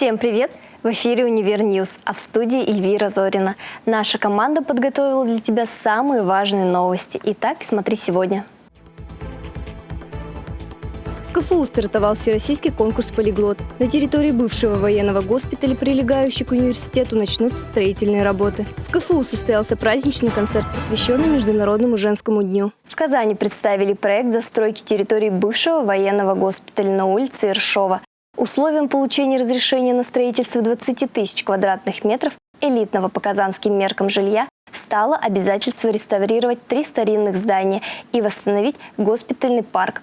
Всем привет! В эфире «Универ News», а в студии Эльвира Зорина. Наша команда подготовила для тебя самые важные новости. Итак, смотри сегодня. В КФУ стартовал всероссийский конкурс «Полиглот». На территории бывшего военного госпиталя, прилегающей к университету, начнутся строительные работы. В КФУ состоялся праздничный концерт, посвященный Международному женскому дню. В Казани представили проект застройки территории бывшего военного госпиталя на улице Ершова. Условием получения разрешения на строительство 20 тысяч квадратных метров элитного по казанским меркам жилья стало обязательство реставрировать три старинных здания и восстановить госпитальный парк.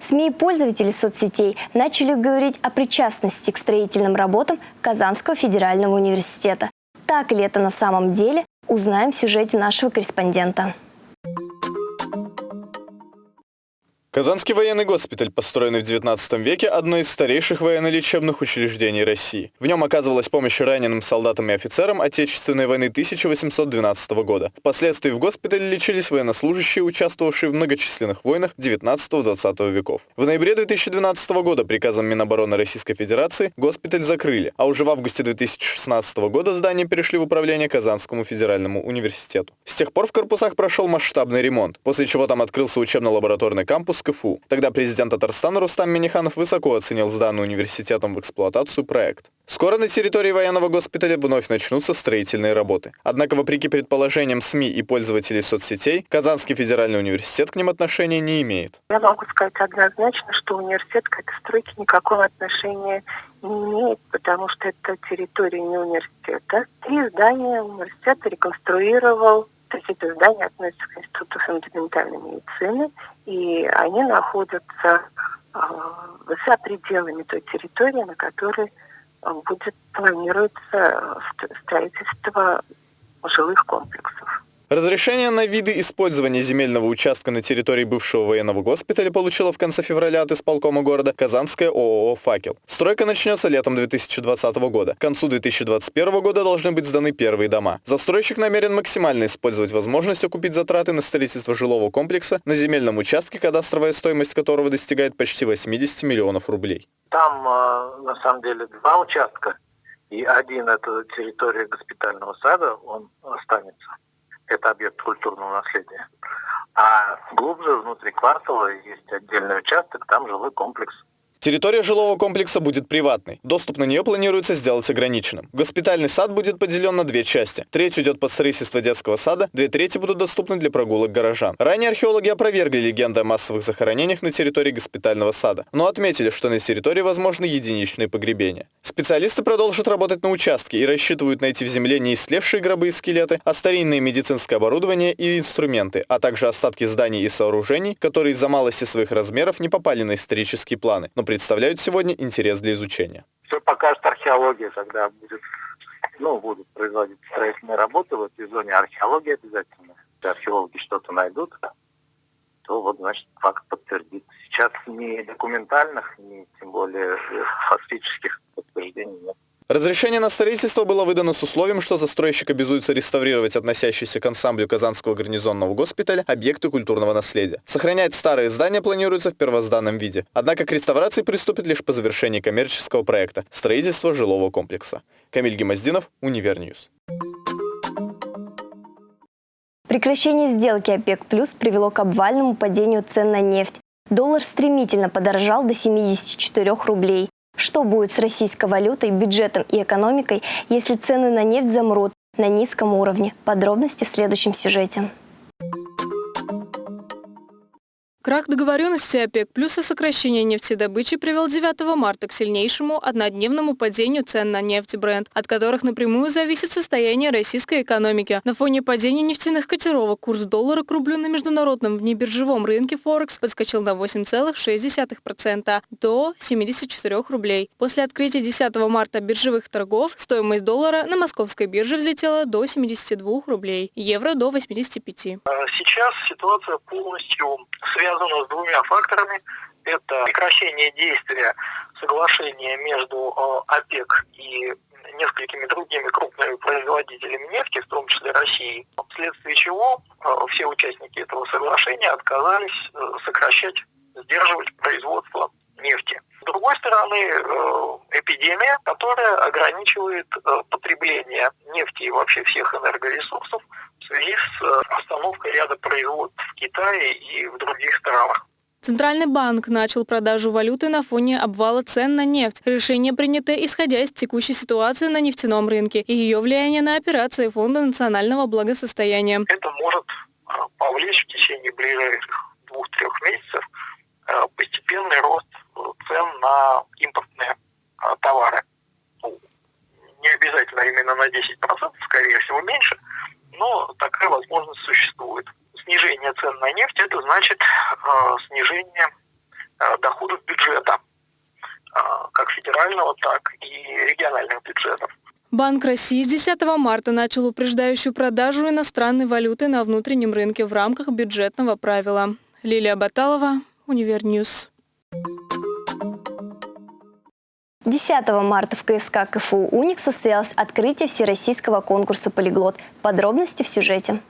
СМИ и пользователи соцсетей начали говорить о причастности к строительным работам Казанского федерального университета. Так ли это на самом деле, узнаем в сюжете нашего корреспондента. Казанский военный госпиталь, построенный в 19 веке, одно из старейших военно-лечебных учреждений России. В нем оказывалась помощь раненым солдатам и офицерам Отечественной войны 1812 года. Впоследствии в госпитале лечились военнослужащие, участвовавшие в многочисленных войнах 19-20 веков. В ноябре 2012 года приказом Минобороны Российской Федерации госпиталь закрыли, а уже в августе 2016 года здание перешли в управление Казанскому федеральному университету. С тех пор в корпусах прошел масштабный ремонт, после чего там открылся учебно-лабораторный кампус КФУ. Тогда президент Татарстана Рустам Миниханов высоко оценил сданный университетом в эксплуатацию проект. Скоро на территории военного госпиталя вновь начнутся строительные работы. Однако, вопреки предположениям СМИ и пользователей соцсетей, Казанский федеральный университет к ним отношения не имеет. Я могу сказать однозначно, что университет к этой стройке никакого отношения не имеет, потому что это территория не университета. Три здания университет реконструировал то здания относятся к Институту фундаментальной медицины, и они находятся э, за пределами той территории, на которой будет планируется строительство жилых комплексов. Разрешение на виды использования земельного участка на территории бывшего военного госпиталя получила в конце февраля от исполкома города Казанская ООО «Факел». Стройка начнется летом 2020 года. К концу 2021 года должны быть сданы первые дома. Застройщик намерен максимально использовать возможность окупить затраты на строительство жилого комплекса на земельном участке, кадастровая стоимость которого достигает почти 80 миллионов рублей. Там, э, на самом деле, два участка. И один – это территория госпитального сада, он останется это объект культурного наследия. А глубже, внутри квартала, есть отдельный участок, там жилой комплекс. Территория жилого комплекса будет приватной. Доступ на нее планируется сделать ограниченным. Госпитальный сад будет поделен на две части. Треть уйдет под строительство детского сада, две трети будут доступны для прогулок горожан. Ранее археологи опровергли легенды о массовых захоронениях на территории госпитального сада, но отметили, что на территории возможны единичные погребения. Специалисты продолжат работать на участке и рассчитывают найти в земле не истлевшие гробы и скелеты, а старинное медицинское оборудование и инструменты, а также остатки зданий и сооружений, которые из-за малости своих размеров не попали на исторические планы, но представляют сегодня интерес для изучения. Все покажет археология, когда будет, ну, будут производить строительные работы в этой зоне археологии обязательно. Если археологи что-то найдут, то вот, значит, факт подтвердится. Сейчас ни документальных, ни тем более фактических подтверждений нет. Разрешение на строительство было выдано с условием, что застройщик обязуется реставрировать относящиеся к ансамблю Казанского гарнизонного госпиталя объекты культурного наследия. Сохранять старые здания планируется в первозданном виде. Однако к реставрации приступит лишь по завершении коммерческого проекта – строительства жилого комплекса. Камиль Гемоздинов, Универ News. Прекращение сделки ОПЕК+, плюс привело к обвальному падению цен на нефть. Доллар стремительно подорожал до 74 рублей. Что будет с российской валютой, бюджетом и экономикой, если цены на нефть замрут на низком уровне? Подробности в следующем сюжете. Крах договоренности ОПЕК плюс и сокращение нефтедобычи привел 9 марта к сильнейшему однодневному падению цен на нефть Brent, от которых напрямую зависит состояние российской экономики. На фоне падения нефтяных котировок курс доллара к рублю на международном внебиржевом рынке Форекс подскочил на 8,6% до 74 рублей. После открытия 10 марта биржевых торгов стоимость доллара на московской бирже взлетела до 72 рублей, евро до 85. А сейчас ситуация полностью связана связано с двумя факторами. Это прекращение действия соглашения между э, ОПЕК и несколькими другими крупными производителями нефти, в том числе Россией, вследствие чего э, все участники этого соглашения отказались э, сокращать, сдерживать производство нефти. С другой стороны, эпидемия, которая ограничивает потребление нефти и вообще всех энергоресурсов в связи с э, остановкой ряда производств в Китае и в других странах. Центральный банк начал продажу валюты на фоне обвала цен на нефть. Решение принято исходя из текущей ситуации на нефтяном рынке и ее влияния на операции Фонда национального благосостояния. Это может повлечь в течение ближайших двух-трех месяцев постепенный рост цен на импортные товары. Ну, не обязательно именно на 10%, скорее всего меньше, но такая возможность существует. Снижение цен на нефть это значит э, снижение э, доходов бюджета, э, как федерального, так и региональных бюджетов. Банк России с 10 марта начал упреждающую продажу иностранной валюты на внутреннем рынке в рамках бюджетного правила. Лилия Баталова, Универ News. 10 марта в КСК КФУ «Уник» состоялось открытие всероссийского конкурса «Полиглот». Подробности в сюжете.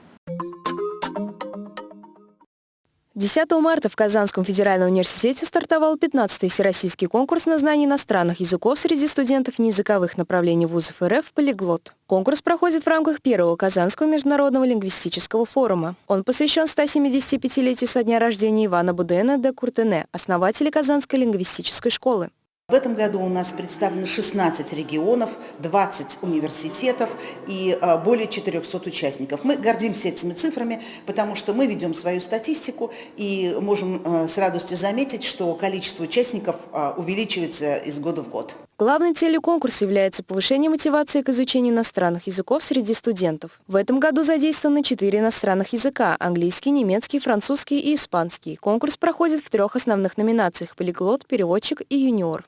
10 марта в Казанском федеральном университете стартовал 15-й всероссийский конкурс на знание иностранных языков среди студентов неязыковых направлений вузов РФ «Полиглот». Конкурс проходит в рамках первого Казанского международного лингвистического форума. Он посвящен 175-летию со дня рождения Ивана Бодуэна де Куртенэ, основателя Казанской лингвистической школы. В этом году у нас представлено 16 регионов, 20 университетов и а, более 400 участников. Мы гордимся этими цифрами, потому что мы ведем свою статистику и можем а, с радостью заметить, что количество участников а, увеличивается из года в год. Главной целью конкурса является повышение мотивации к изучению иностранных языков среди студентов. В этом году задействованы четыре иностранных языка – английский, немецкий, французский и испанский. Конкурс проходит в трех основных номинациях – полиглот, переводчик и юниор.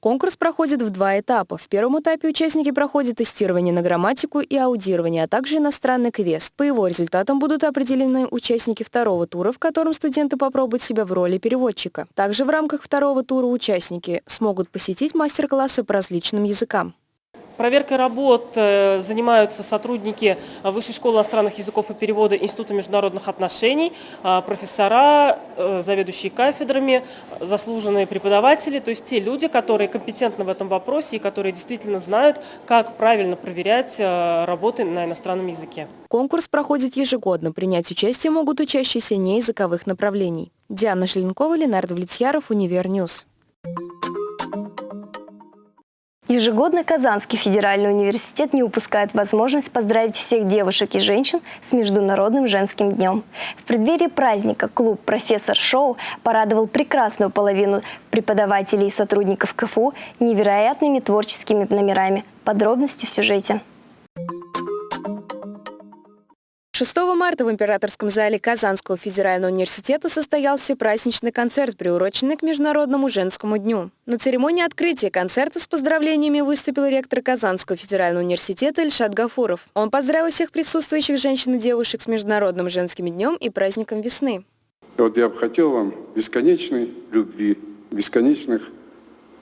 Конкурс проходит в два этапа. В первом этапе участники проходят тестирование на грамматику и аудирование, а также иностранный квест. По его результатам будут определены участники второго тура, в котором студенты попробуют себя в роли переводчика. Также в рамках второго тура участники смогут посетить мастер-классы по различным языкам. Проверкой работ э, занимаются сотрудники Высшей школы иностранных языков и перевода Института международных отношений, а, профессора, э, заведующие кафедрами, заслуженные преподаватели, то есть те люди, которые компетентны в этом вопросе и которые действительно знают, как правильно проверять э, работы на иностранном языке. Конкурс проходит ежегодно. Принять участие могут учащиеся неязыковых направлений. Диана Желенкова, Ленар Довлетьяров, Универ News. Ежегодно Казанский федеральный университет не упускает возможность поздравить всех девушек и женщин с Международным женским днем. В преддверии праздника клуб «Профессор Шоу» порадовал прекрасную половину преподавателей и сотрудников КФУ невероятными творческими номерами. Подробности в сюжете. 6 марта в Императорском зале Казанского федерального университета состоялся праздничный концерт, приуроченный к Международному женскому дню. На церемонии открытия концерта с поздравлениями выступил ректор Казанского федерального университета Ильшат Гафуров. Он поздравил всех присутствующих женщин и девушек с Международным женским днем и праздником весны. Вот я бы хотел вам бесконечной любви, бесконечных,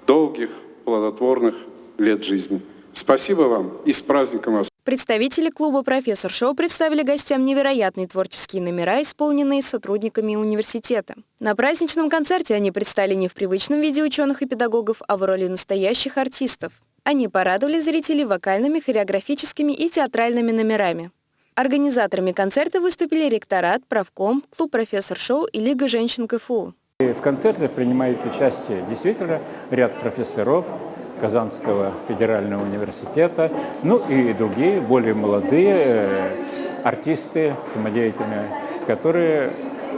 долгих, плодотворных лет жизни. Спасибо вам и с праздником вас! Представители клуба «Профессор Шоу» представили гостям невероятные творческие номера, исполненные сотрудниками университета. На праздничном концерте они предстали не в привычном виде ученых и педагогов, а в роли настоящих артистов. Они порадовали зрителей вокальными, хореографическими и театральными номерами. Организаторами концерта выступили ректорат, правком, клуб «Профессор Шоу» и Лига женщин КФУ. В концерте принимают участие действительно ряд профессоров, Казанского федерального университета, ну и другие, более молодые э, артисты самодеятельные, которые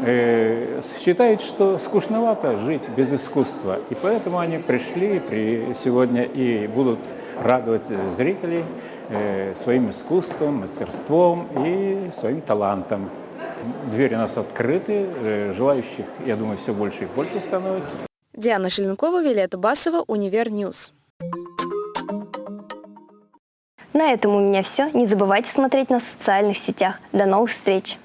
э, считают, что скучновато жить без искусства. И поэтому они пришли при, сегодня и будут радовать зрителей э, своим искусством, мастерством и своим талантом. Двери у нас открыты, желающих, я думаю, все больше и больше становится. Диана Шеленкова, Виолетта Басова, Универ News. На этом у меня все. Не забывайте смотреть нас в социальных сетях. До новых встреч!